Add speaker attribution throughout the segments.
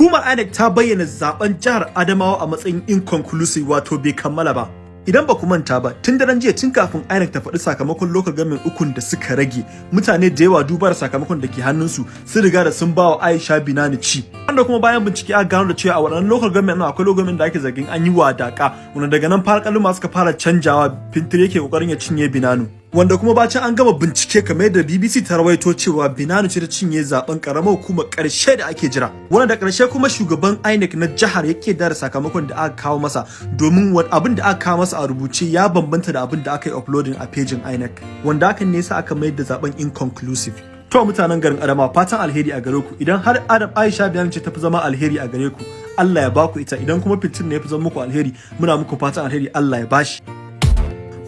Speaker 1: Hukumar INEC ta bayyana zaɓen jihar Adamawa a matsayin inconclusive wato bai kammala ba. Idan ba ku manta ba, tun daren jiya tun kafin INEC ta faɗi sakamakon local government ukun da suka rage, mutane da yawa duba da sakamakon da ke hannunsu sun riga da sun bawa Aisha Binani ci. Wanda kuma bayan bincike aka gano da cewa a waɗannan local government akwai local government da ake zargin an yi wadaka, wanda daga nan fara kalma suka fara canjawa Fintiri yake ƙoƙarin ya cinye Binanu. Wanda kuma bacin an gama bincike kamar yadda BBC ta rawaito cewa Binanu ce ta cinye zaɓen karamar hukumar ƙarshe da ake jira. Wanda da ƙarshe kuma shugaban INEC na jihar yake da sakamakon da aka kawo masa domin abin da aka kawo masa a rubuce ya bambanta da abin da aka yi uploading a pejin INEC wanda hakan ne yasa aka mayar da zaɓen inconclusive. To mutanen garin Adama fatan alheri a gare ku. Idan har Adam Aisha Binanu ce ta fi zama alheri a gare ku Allah ya baku ita. Idan kuma fitin ne ya fi zama muku alheri muna muku fatan alheri Allah ya bashi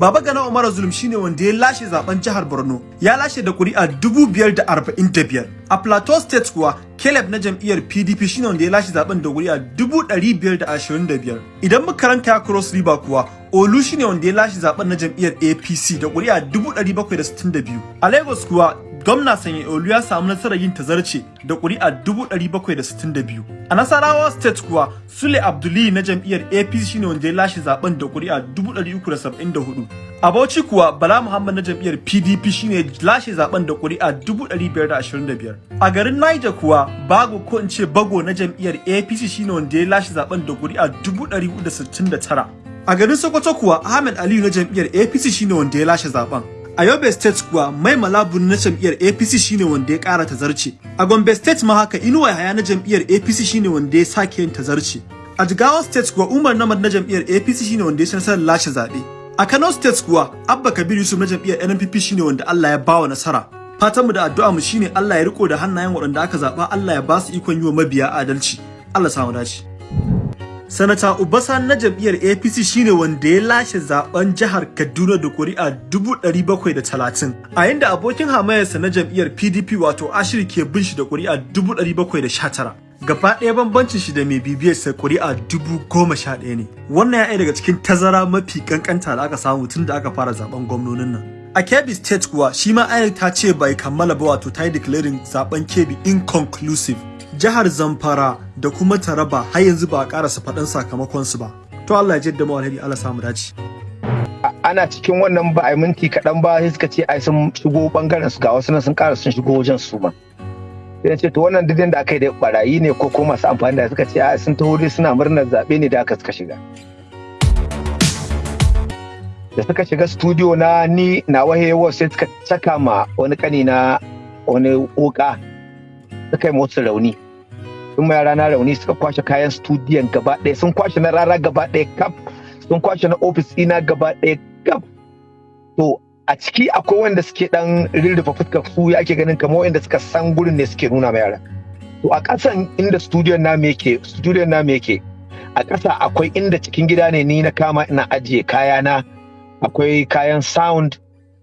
Speaker 1: Baba Gana Umar Zulum shine wanda ya lashe zaɓen jihar Borno. Ya lashe da kuri'a 545. A Plateau State kuwa Caleb na jam'iyyar PDP shine wanda ya lashe zaɓen da kuri'a 525. Idan muka ranka Cross River kuwa Olu shine wanda ya lashe zaɓen na jam'iyyar APC da kuri'a 762. A Lagos kuwa gwamna sanya olu ya samu nasarar yin tazarce da ƙuri'a 762 a nasarawa state kuwa sule abduli na jam'iyyar apc shine wanda ya lashe zaɓen da ƙuri'a 374 a bauchi kuwa bala muhammad na jam'iyyar pdp shine lashe zaɓen da ƙuri'a 525 a garin niger kuwa bago ko in ce bago na jam'iyyar apc shine wanda ya lashe zaɓen da ƙuri'a 469 a garin sokoto kuwa ahmed aliyu na jam'iyyar apc shine wanda ya lashe zaɓen A Yobe State kuwa Mai Malabun na jam'iyyar APC shine wanda ya ƙara tazarce. A Gombe State ma haka Inuwa Yahaya na jam'iyyar APC shine wanda ya sake yin tazarce. A Jigawa State kuwa Umar Namad na jam'iyyar APC shine wanda ya ci nasarar lashe zaɓe. A Kano State kuwa Abba Kabir Yusuf na jam'iyyar NNPP shine wanda Allah ya bawa nasara. Fatanmu da addu'a mu shine Allah ya riko da hannayen waɗanda aka zaɓa Allah ya ba su ikon yi wa mabiya adalci. Allah samu dace. Sanata Ubasan na jam'iyyar APC shine wanda ya lashe zaɓen jihar Kaduna da kuri'a 730 a yanda abokin hamayarsa na jam'iyyar PDP wato Ashir ke bin shi da kuri'a 719 gaba ɗaya bambancin shi da mai bibiyar sa kuri'a 1011 ne. Wannan ya daga cikin tazara mafi kankanta da aka samu tun da aka fara zaɓen gwamnonin nan. A Kebbi State kuwa shi ma ta ce bai kammala ba wato ta yi declaring zaɓen Kebbi inconclusive. Jihar Zamfara da kuma Taraba har yanzu ba a karasa faɗan sakamakon su ba. To Allah ya jadda mu alheri Allah samu dace.
Speaker 2: Ana cikin wannan ba a minti kaɗan ba sai suka ce ai sun shigo ɓangaren su ga wasu nan sun ƙara sun shigo wajen su ba. Sai ce to wannan didin da aka yi da barayi ne ko kuma masu amfani da suka ce ai sun taho dai suna murnar zaɓe ne da aka suka shiga. Da suka shiga studio na ni na wahewa sai suka saka ma wani kani na wani wuka suka yi motsa rauni sun ma yara na rauni suka kwashe kayan studiyon gaba ɗaya sun kwashe na rara gaba ɗaya kaf sun kwashe na ofis ina gaba ɗaya kaf. To a ciki akwai wanda suke dan rirrufa fuskar su ya ake ganin kamar wanda suka san gurin ne suke nuna ma yara. To a ƙasan inda studiyon na me yake studiyon na me yake a ƙasa akwai inda cikin gida ne ni na kama ina ajiye kayana. Akwai kayan sound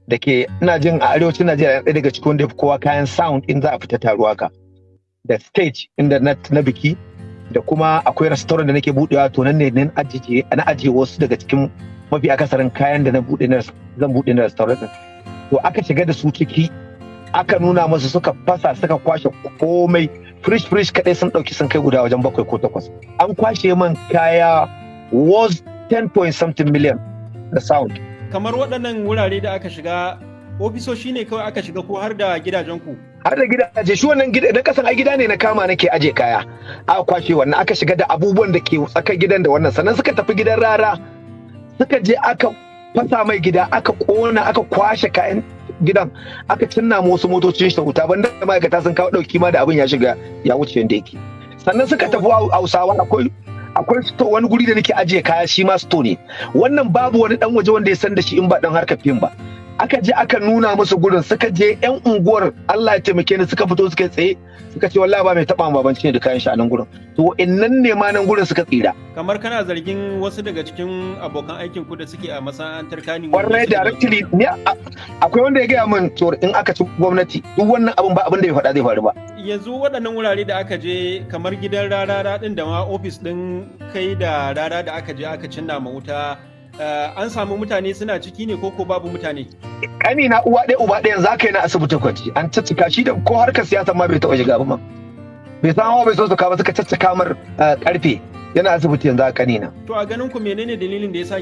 Speaker 2: da ke ina jin a arewacin Najeriya ɗaya daga cikin wanda kowa kayan sound in za a fita taruwa ka da stage inda na, biki da kuma akwai restaurant da nake budewa to nan ne nan ajiye na ajiye wasu daga cikin mafi akasarin kayan da na buɗe na zan buɗe na restaurant din to aka shiga da su ciki aka nuna masu suka fasa suka kwashe komai. Fresh fresh kadai sun ɗauki sun kai guda wajen bakwai ko takwas. An kwashe man kaya was 10 point something million da sound.
Speaker 3: Kamar waɗannan wurare da aka shiga ofisoshi ne kawai aka shiga ko har da gidajen ku
Speaker 2: har da gidaje shi wannan gida na kasan ai gida ne na kama nake aje kaya. Aka kwashe wannan aka shiga da abubuwan da ke tsakar gidan da wannan. Sannan suka tafi gidan rara. Suka je aka fasa mai gida aka kona aka kwashe kayan gidan aka cinna wasu motocin shi wuta. Banda ma'aikata sun kawo ɗauki ma da abin ya shiga ya wuce yanda yake. Sannan suka tafi hausawa akwai akwai sto wani guri da nake ajiye kaya shi ma sto ne. Wannan babu wani dan waje wanda ya san da shi in ba dan harkar fim ba. Aka je aka nuna musu gurin suka je yan unguwar Allah ya taimake ni suka fito suka tsaye suka ce wallahi ba mai taba babanci ne da kayan shi a nan gurin to innan ne ma nan gurin suka tsira.
Speaker 3: Kamar kana zargin wasu daga cikin abokan aikin ku da suke a masana'antar kani
Speaker 2: wallahi directly ni akwai wanda ya gaya min to in aka ci gwamnati duk wannan abin ba abin da ya faɗa zai faru ba.
Speaker 3: Yanzu waɗannan wurare da aka je kamar gidan rara din da ma ofis din kai da rara da aka je aka cinna ma wuta an samu mutane suna ciki ne koko babu mutane?
Speaker 2: Kani na uwa ɗaya uba ɗaya za ka yi na asibiti kwanci an caccika shi da ko harkar siyasa ma bai taɓa shiga ba ma. bai san hawa bai so su kawo suka caccaka mar ƙarfe yana asibiti yanzu a kanina
Speaker 3: To a ganin ku menene dalilin da ya sa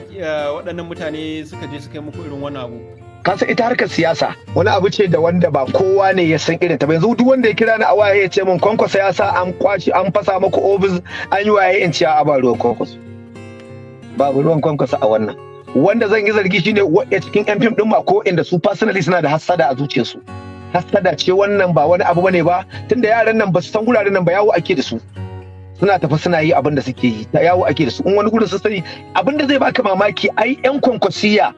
Speaker 3: waɗannan mutane suka je suka yi muku irin wannan abu?
Speaker 2: ka san ita harkar siyasa wani abu ce da wanda ba kowa ne ya san irin ta ba yanzu duk wanda ya kira ni a waya ya ce min kwankwasa ya sa an kwashi an fasa muku ofis an yi waye in ciya a ba ruwan kwankwaso babu ruwan kwankwasa a wannan. Wanda zan yi zargi shine wadda cikin yan fim din ma ko inda su personally suna da hassada a zuciyarsu. Hassada ce wannan ba wani abu ba ne ba tunda yaran nan ba su san guraren nan ba yawo ake da su. Suna tafi suna yi abin da suke yi ta yawo ake da su. In wani gurin sun sani abin da zai baka mamaki ai yan kwankwasiya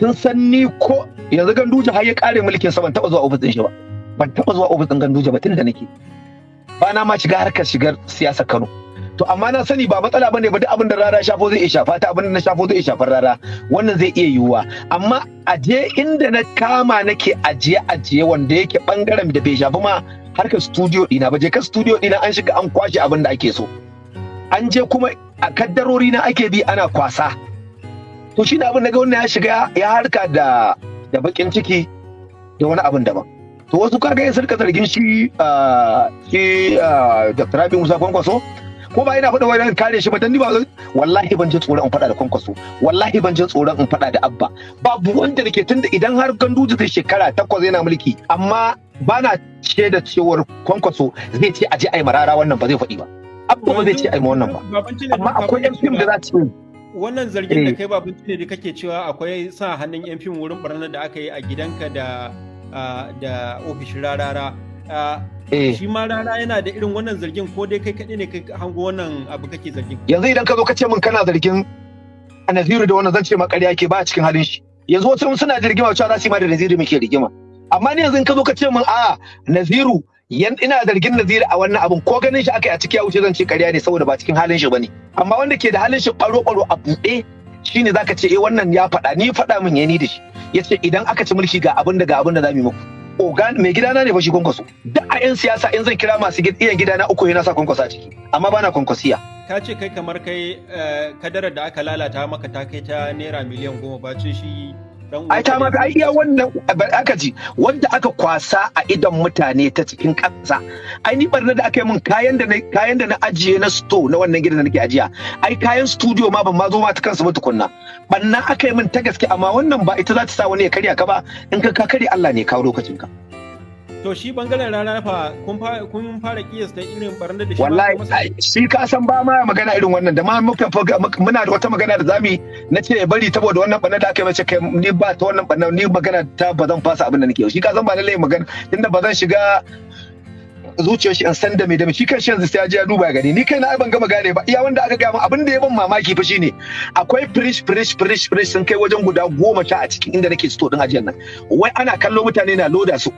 Speaker 2: sun san ni ko yanzu ganduje har ya kare mulkin sa ban taba zuwa ofis din shi ba. Ban taba zuwa ofis din ganduje ba tunda nake. Ba na ma shiga harkar shigar siyasa Kano. To amma na sani ba matsala ba ne ba duk abin da rara shafo zai iya shafa ta abin da na shafo zai iya shafar rara. Wannan zai iya yiwuwa. Amma aje inda na kama nake ajiye ajiye wanda yake ɓangaren da bai shafi ma harkar studio dina ba. Je ka studio dina an shiga an kwashe abin da ake so. An je kuma a kaddarori na ake bi ana kwasa. To shi da abin da ga wannan ya shiga ya harka da da bakin ciki da wani abin daban. To wasu kaga ya sarka zargin shi shi Dr. Rabi Musa Kwankwaso ko ba ina faɗa wani kare shi ba dan ni ba wallahi ban ji tsoron in faɗa da Kwankwaso. Wallahi ban ji tsoron in faɗa da Abba. Babu wanda nake tunda idan har Ganduje zai shekara takwas yana mulki amma bana ce da cewar Kwankwaso zai ce aje ai marara wannan ba zai faɗi ba. Abba ba zai ce ai wannan ba. Amma akwai yan fim da za su
Speaker 3: wannan zargin da kai babin ne da kake cewa akwai sa hannun yan fim wurin barnar da aka yi a gidanka da da ofishin rarara. Shi ma rana yana da irin wannan zargin ko dai kai kaɗai ne kai hango wannan abu kake zargin?
Speaker 2: Yanzu idan ka zo ka ce min kana zargin a naziru da wannan zan ce ma ƙarya ke ba a cikin halin shi. Yanzu wasu suna da rigima cewa za su yi ma da naziru muke rigima. Amma ni yanzu in ka zo ka ce min a naziru yan ina zargin Naziru a wannan abun. Ko ganin shi aka yi a ciki ya wuce zan ce ƙarya ne saboda ba cikin halin shi ba ne amma wanda ke da halin shi ɓaro ɓaro a buɗe shine zaka ce eh wannan ya faɗa. Ni faɗa min yani da shi. Yace idan aka ci mulki ga abin da ga abin da za mu yi muku. Ogan mai gidana ne fa shi kwankwaso. Duk a yan siyasa in zan kira masu iya gidana uku yana sa kwankwaso a ciki. Amma bana kwankwasiya.
Speaker 3: Ka ce kai kamar kai kadarar da aka lalata maka ta kai ta naira miliyan goma bacin shi
Speaker 2: ai ta ma ai iya wannan aka ji wanda aka kwasa a idon mutane ta cikin ƙasa. Ai ni barna da aka yi min kayan da na kayan da na ajiye na sto na wannan gidan da nake ajiya. Ai kayan studio ma ban ma zo ma ta kansu ba tukunna. Banna aka yi min ta gaske amma wannan ba ita za ta sa wani ya karya ka ba. In ka ka karya Allah ne kawo lokacin ka
Speaker 3: to shi ɓangaren rana fa kun kun fara kiyasta irin barnar da shi
Speaker 2: wallahi shi ka san ba ma magana irin wannan da ma muka muna da wata magana da za mu na ce ya bari saboda wannan barnar da aka yi mace kai ni ba ta wannan barnar ni magana ta ba zan fasa abin da nake shi ka san ba lallai magana tunda ba zan shiga zuciyar shi in san da me da shi kan shi yanzu sai ya je ya duba gani. Ni kai na ban gama gane ba. Iya wanda aka gaya abin da ya ban mamaki fa shine akwai firish firish firish firish sun kai wajen guda goma sha a cikin inda nake store din ajiyar nan. Wai ana kallo mutane na loda su.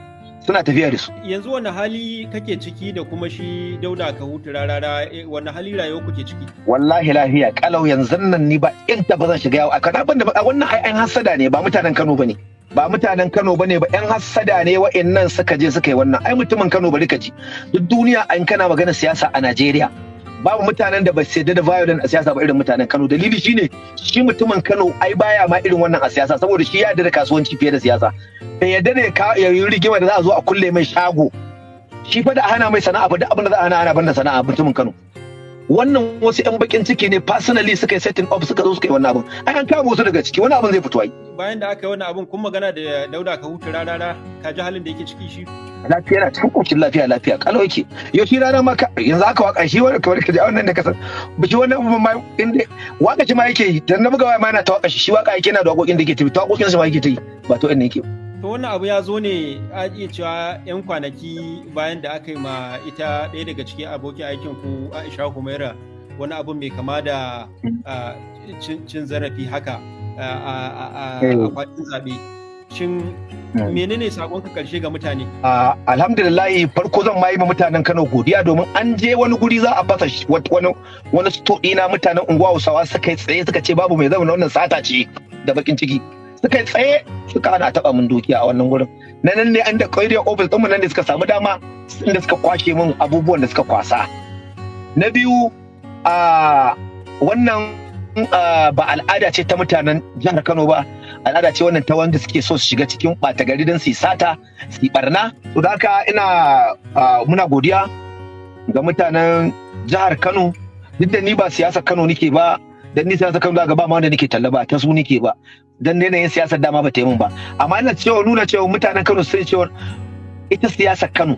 Speaker 2: Suna tafiya da su.
Speaker 3: Yanzu wani hali kake ciki da kuma shi dauda ka hutu rarara wani hali rayuwa kuke ciki?
Speaker 2: Wallahi lafiya kalau yanzu nan ni ba inda ba zan shiga yawo a kana ban da wannan ai an hasada ne ba mutanen Kano ba ne. Ba mutanen Kano ba ne ba yan hasada ne wa'annan suka je suka yi wannan ai mutumin Kano bari ka ji. Duk duniya an kana magana siyasa a Najeriya. Babu mutanen da ba su yadda da violent a siyasa ba irin mutanen Kano. Dalili shine shi mutumin Kano ai baya ma irin wannan a siyasa saboda shi ya yarda da kasuwanci fiye da siyasa. Bai yarda ne ya yi rigima da za a zo a kulle mai shago. Shi fa da hana mai sana'a ba duk abin da za a hana ana banda sana'a mutumin Kano. Wannan wasu yan bakin ciki ne personally suka yi setting up suka zo suka yi wannan abin. Ai an kama wasu daga ciki wani abin zai fito ai.
Speaker 3: Bayan da aka yi wannan abin kun magana da Dauda ka hutu rarara ka ji halin da yake ciki shi?
Speaker 2: Lafiya na cikin ƙoshin lafiya lafiya. Kalau yake. Yau shi rana ma yanzu aka waƙa shi wani kamar kaji a wannan da kasan biki wannan abu ma inda waƙa shi ma yake yi. Dan na buga waya ma yana ta waƙa shi. Shi waƙa yake yana da wakokin da yake tafi ta wakokin shi ma yake ta yi. Ba to inda yake
Speaker 3: to wannan abu ya zo ne a iya cewa yan kwanaki bayan da aka yi ma ita ɗaya daga cikin abokin aikin ku Aisha Humaira wani abu mai kama da cin zarafi haka. A kwatin zaɓe. Shin menene sakonka ƙarshe ga mutane?
Speaker 2: Alhamdulillah farko zan ma yi mutanen Kano godiya domin an je wani guri za a fasa wani wani stoɗi na mutanen unguwa Hausawa suka yi tsaye suka ce babu mai zama wannan sata ce da bakin ciki. Suka yi tsaye suka hana taɓa min dukiya a wannan gurin. Na nan ne an da ƙwairiyar ofis ɗinmu nan da suka samu dama inda suka kwashe min abubuwan da suka kwasa. Na biyu a wannan ba al'ada ce ta mutanen jihar Kano ba. Al'ada ce wannan ta wanda suke so su shiga cikin ɓata gari don su yi sata su yi barna to da haka ina muna godiya ga mutanen jihar Kano. Duk da ni ba siyasar Kano nike ba dan ni siyasar Kano ga ba ma wanda nike talla ba ta su nike ba. Dan yanayin siyasar dama ba ta yi min ba. Amma ina cewa nuna cewa mutanen Kano sun cewa ita siyasar Kano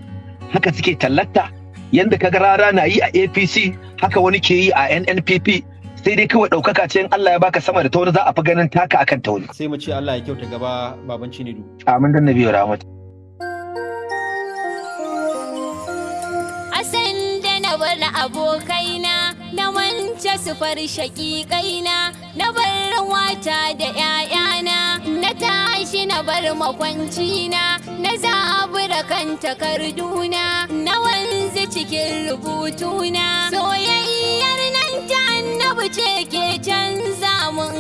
Speaker 2: haka suke tallata. Yanda kaga rara na yi a APC haka wani ke yi a NNPP sai dai kawai ɗaukaka ce in Allah ya baka sama da ta wani za a fi ganin taka akan ta wani.
Speaker 3: sai mu ce Allah ya kyauta gaba baban Cinidu
Speaker 2: Amin dan Nabi Rahmat.
Speaker 4: Asan da na bar abokaina na wance su far shaƙiƙaina na bar wata da ‘ya'yana na tashi na bar makwancina na zabura kan takarduna na wanzu cikin rubutuna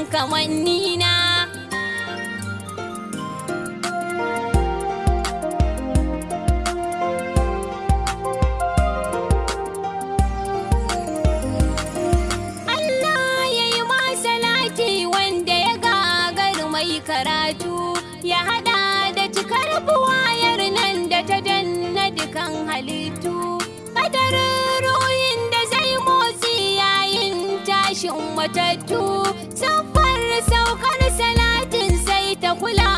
Speaker 4: canza mun matattu. Siffar saukar salatin sai ta kula